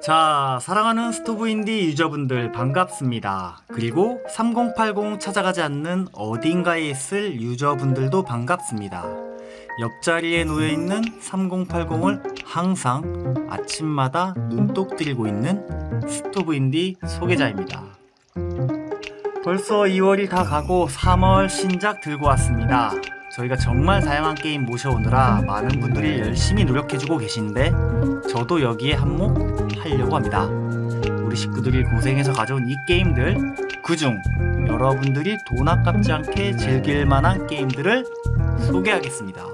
자, 사랑하는 스토브인디 유저분들 반갑습니다. 그리고 3080 찾아가지 않는 어딘가에 있을 유저분들도 반갑습니다. 옆자리에 놓여있는 3080을 항상 아침마다 눈독 들고 있는 스토브인디 소개자입니다. 벌써 2월이 다 가고 3월 신작 들고 왔습니다. 저희가 정말 다양한 게임 모셔오느라 많은 분들이 열심히 노력해주고 계신데 저도 여기에 한몫 하려고 합니다. 우리 식구들이 고생해서 가져온 이 게임들 그중 여러분들이 돈 아깝지 않게 즐길 만한 게임들을 소개하겠습니다.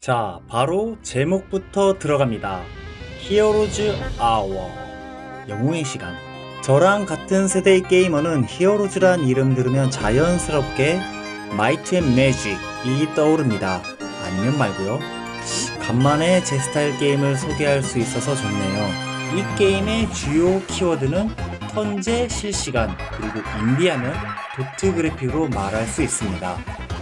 자, 바로 제목부터 들어갑니다. 히어로즈 아워 영웅의 시간 저랑 같은 세대의 게이머는 Heroes란 이름 들으면 자연스럽게 마이트 앤 매직이 떠오릅니다. 아니면 말고요. 간만에 제 스타일 게임을 소개할 수 있어서 좋네요. 이 게임의 주요 키워드는 턴제 실시간 그리고 인디하면 도트 그래픽으로 말할 수 있습니다.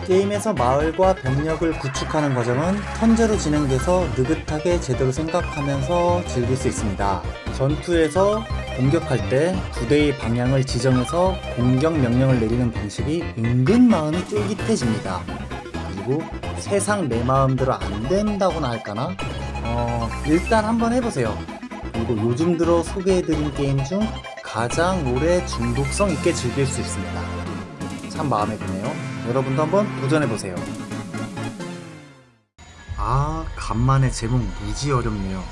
게임에서 마을과 병력을 구축하는 과정은 턴제로 진행돼서 느긋하게 제대로 생각하면서 즐길 수 있습니다. 전투에서 공격할 때 부대의 방향을 지정해서 공격 명령을 내리는 방식이 은근 마음이 쫄깃해집니다. 그리고 세상 내 마음대로 안 된다고나 할까나? 어, 일단 한번 해보세요. 그리고 요즘 들어 소개해드린 게임 중 가장 오래 중독성 있게 즐길 수 있습니다. 참 마음에 드네요. 여러분도 한번 도전해보세요. 아, 간만에 제목 무지 어렵네요.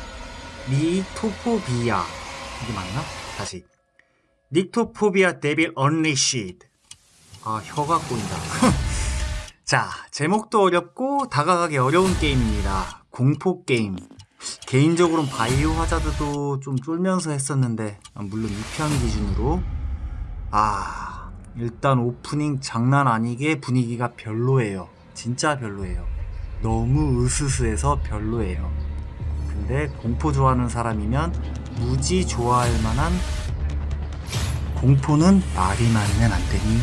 니토포비아. 이게 맞나? 다시. 닉토포비아 데빌 언리시드. 아, 혀가 꼬인다. 자, 제목도 어렵고 다가가기 어려운 게임입니다. 공포게임. 개인적으로는 바이오 하자드도 좀 쫄면서 했었는데, 물론 2편 기준으로. 아, 일단 오프닝 장난 아니게 분위기가 별로예요. 진짜 별로예요. 너무 으스스해서 별로예요. 근데 공포 좋아하는 사람이면 무지 좋아할 만한 공포는 말이 많으면 안 되니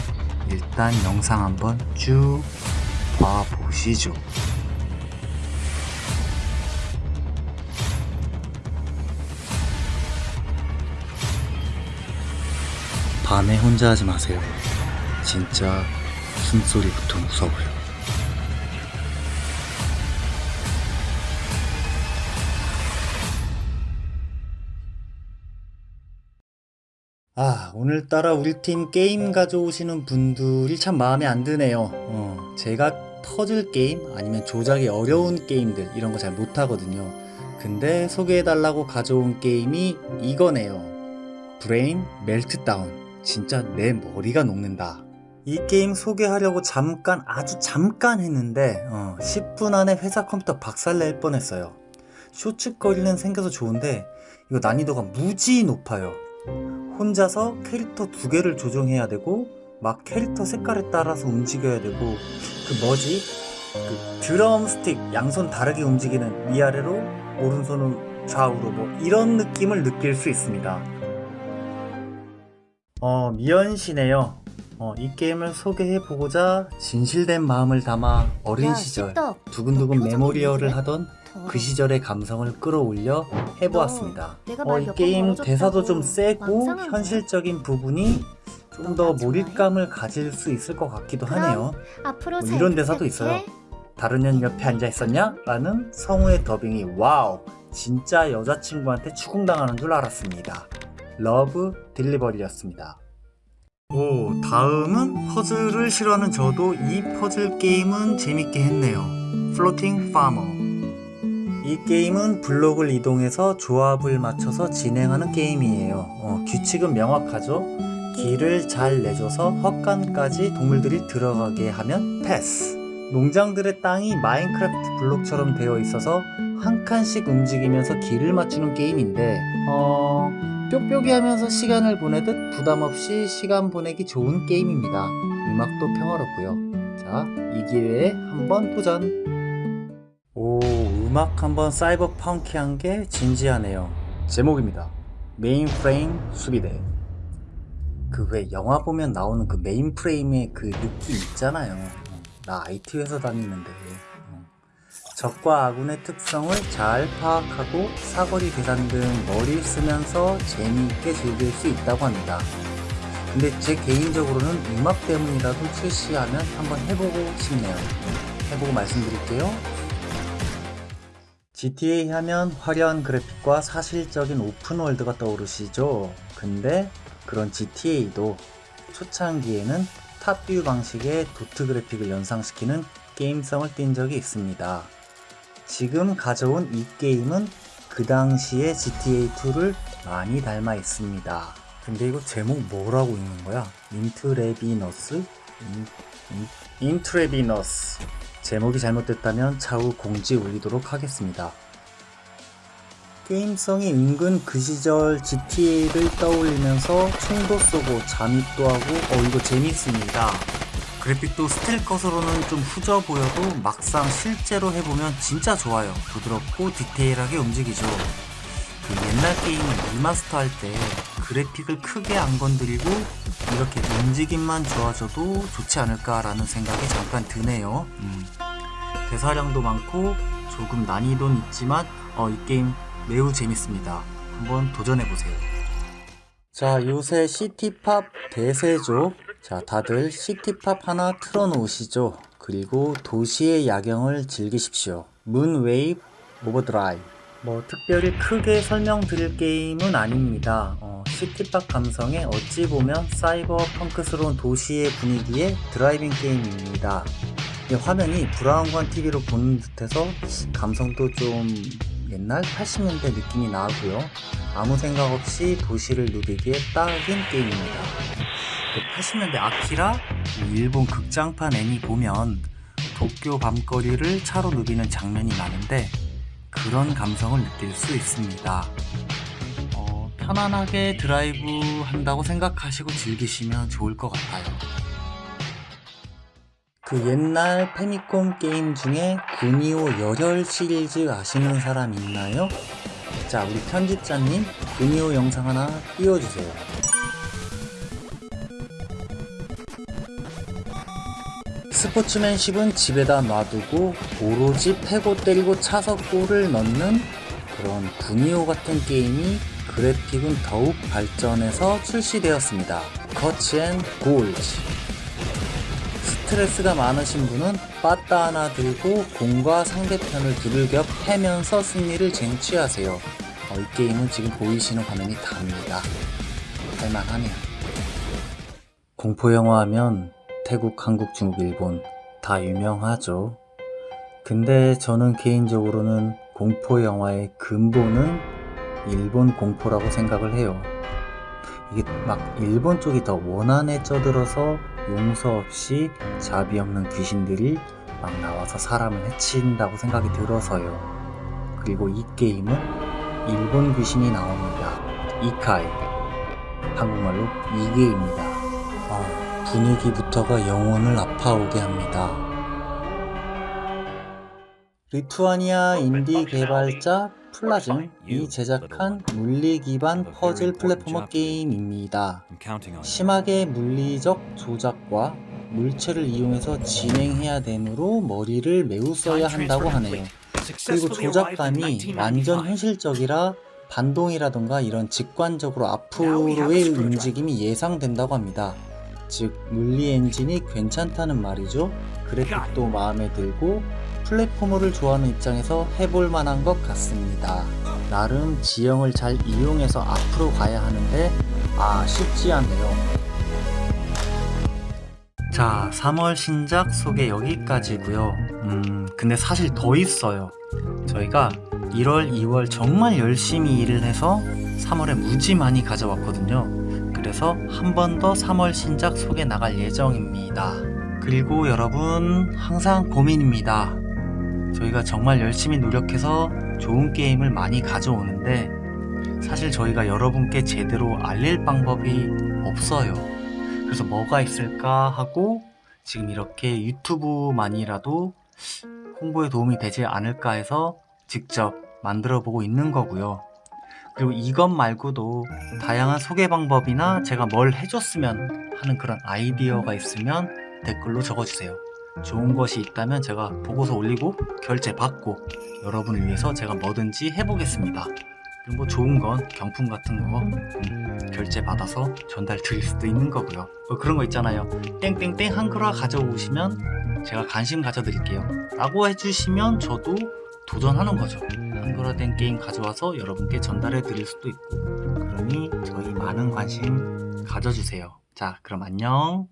일단 영상 한번 쭉 봐보시죠. 밤에 혼자 하지 마세요. 진짜 숨소리부터 무서워요. 아, 오늘따라 우리 팀 게임 가져오시는 분들이 참 마음에 안 드네요. 어, 제가 퍼즐 게임 아니면 조작이 어려운 게임들 이런 거 잘 못하거든요. 근데 소개해달라고 가져온 게임이 이거네요. Brain Meltdown. 진짜 내 머리가 녹는다. 이 게임 소개하려고 잠깐 아주 잠깐 했는데 어, 10분 안에 회사 컴퓨터 박살낼 뻔했어요. shorts거리는 생겨서 좋은데 이거 난이도가 무지 높아요. 혼자서 캐릭터 두 개를 조정해야 되고 막 캐릭터 색깔에 따라서 움직여야 되고 그 뭐지? 그 드럼 스틱 양손 다르게 움직이는 위아래로 오른손은 좌우로 뭐 이런 느낌을 느낄 수 있습니다. 어, 미연씨네요. 어, 이 게임을 소개해보고자 진실된 마음을 담아 어린 야, 시절 씹덕. 두근두근 너왜 하던. 그 시절의 감성을 끌어올려 해보았습니다. 어, 말이 게임 대사도 좀 세고? 현실적인 부분이 좀너더나 몰입감을 가질 수 있을 것 같기도 하네요. 뭐잘 이런 대사도. 있어요. 다른 년 옆에 앉아 있었냐? 라는 성우의 더빙이 와우 진짜 여자친구한테 추궁당하는 줄 알았습니다. Love Delivery였습니다. 오 다음은 퍼즐을 싫어하는 저도 이 퍼즐 게임은 재밌게 했네요. Floating Farmer 이 게임은 블록을 이동해서 조합을 맞춰서 진행하는 게임이에요. 어, 규칙은 명확하죠. 길을 잘 내줘서 헛간까지 동물들이 들어가게 하면 패스. 농장들의 땅이 Minecraft 블록처럼 되어 있어서 한 칸씩 움직이면서 길을 맞추는 게임인데 어... 뾱뾱이 하면서 시간을 보내듯 부담 없이 시간 보내기 좋은 게임입니다. 음악도 평화롭고요. 자, 이 기회에 한번 도전! 오, 음악 한번 사이버 펑키한 게 진지하네요. 제목입니다. mainframe 수비대 그 왜 영화 보면 나오는 그 mainframe의 그 느낌 있잖아요 어, 나 IT 회사 다니는데 어. 적과 아군의 특성을 잘 파악하고 사거리 계산 등 머리를 쓰면서 재미있게 즐길 수 있다고 합니다. 근데 제 개인적으로는 음악 때문이라도 출시하면 한번 해보고 싶네요. 해보고 말씀드릴게요. GTA 하면 화려한 그래픽과 사실적인 오픈월드가 떠오르시죠? 근데 그런 GTA도 초창기에는 탑뷰 방식의 도트 그래픽을 연상시키는 게임성을 띈 적이 있습니다 지금 가져온 이 게임은 그 당시의 GTA2를 많이 닮아 있습니다 근데 이거 제목 뭐라고 읽는 거야? Intravenous? 인, 인, Intravenous 제목이 잘못됐다면 차후 공지 올리도록 하겠습니다. 게임성이 은근 그 시절 GTA를 떠올리면서 총도 쏘고 잠입도 하고 어 이거 재밌습니다. 그래픽도 still cut으로는 좀 후져 보여도 막상 실제로 해보면 진짜 좋아요. 부드럽고 디테일하게 움직이죠. 그 옛날 게임을 remaster 할 때 그래픽을 크게 안 건드리고 이렇게 움직임만 좋아져도 좋지 않을까 라는 생각이 잠깐 드네요. 음. 대사량도 많고 조금 난이도는 있지만 어, 이 게임 매우 재밌습니다. 한번 도전해보세요. 자 요새 city pop 대세죠. 자 다들 city pop 하나 틀어놓으시죠. 그리고 도시의 야경을 즐기십시오. Moonwave Overdrive 뭐 특별히 크게 설명드릴 게임은 아닙니다. 어, city pop 감성에 어찌 보면 cyberpunk스러운 도시의 분위기의 driving 게임입니다. 화면이 브라운관 TV로 보는 듯해서 감성도 좀 옛날 80년대 느낌이 나고요. 아무 생각 없이 도시를 누비기에 딱인 게임입니다. 80년대 아키라, 일본 극장판 애니 보면 도쿄 밤거리를 차로 누비는 장면이 많은데 그런 감성을 느낄 수 있습니다. 어, 편안하게 드라이브 한다고 생각하시고 즐기시면 좋을 것 같아요. 그 옛날 Famicom 게임 중에 구니오 열혈 시리즈 아시는 사람 있나요? 자 우리 편집자님 구니오 영상 하나 띄워주세요 스포츠맨십은 집에다 놔두고 오로지 패고 때리고 차서 골을 넣는 그런 구니오 같은 게임이 그래픽은 더욱 발전해서 출시되었습니다. 커치앤 골즈 스트레스가 많으신 분은 빠따 하나 들고 공과 상대편을 두들겨 패면서 승리를 쟁취하세요. 어, 이 게임은 지금 보이시는 화면이 답니다. 할만하네요. 공포영화 하면 태국, 한국, 중국, 일본 다 유명하죠. 근데 저는 개인적으로는 공포 영화의 근본은 일본 공포라고 생각을 해요. 이게 막 일본 쪽이 더 원한에 쪄들어서 용서 없이 자비 없는 귀신들이 막 나와서 사람을 해친다고 생각이 들어서요. 그리고 이 게임은 일본 귀신이 나옵니다. Ikai. 한국말로 이계입니다. 아, 분위기부터가 영혼을 아파오게 합니다. 리투아니아 인디 개발자 플라즘이 제작한 물리 기반 퍼즐 platformer 게임입니다. 심하게 물리적 조작과 물체를 이용해서 진행해야 되므로 머리를 매우 써야 한다고 하네요. 그리고 조작감이 완전 현실적이라 반동이라던가 이런 직관적으로 앞으로의 움직임이 예상된다고 합니다. 즉 물리 엔진이 괜찮다는 말이죠. 그래픽도 마음에 들고 플랫포머를 좋아하는 입장에서 해볼 만한 것 같습니다. 나름 지형을 잘 이용해서 앞으로 가야 하는데 아 쉽지 않네요. 자 3월 신작 소개 여기까지고요. 음 근데 사실 더 있어요. 저희가 1월 2월 정말 열심히 일을 해서 3월에 무지 많이 가져왔거든요 그래서 한 번 더 3월 신작 소개 나갈 예정입니다. 그리고 여러분 항상 고민입니다. 저희가 정말 열심히 노력해서 좋은 게임을 많이 가져오는데 사실 저희가 여러분께 제대로 알릴 방법이 없어요. 그래서 뭐가 있을까 하고 지금 이렇게 유튜브만이라도 홍보에 도움이 되지 않을까 해서 직접 만들어 보고 있는 거고요. 그리고 이것 말고도 다양한 소개 방법이나 제가 뭘 해줬으면 하는 그런 아이디어가 있으면 댓글로 적어주세요. 좋은 것이 있다면 제가 보고서 올리고 결제 받고 여러분을 위해서 제가 뭐든지 해보겠습니다. 그리고 뭐 좋은 건 경품 같은 거 음, 결제 받아서 전달 드릴 수도 있는 거고요. 뭐 그런 거 있잖아요. 땡땡땡 한글화 가져오시면 제가 관심 가져드릴게요. 라고 해주시면 저도 도전하는 거죠. 한글화된 게임 가져와서 여러분께 전달해 드릴 수도 있고 그러니 저희 많은 관심 가져주세요. 자 그럼 안녕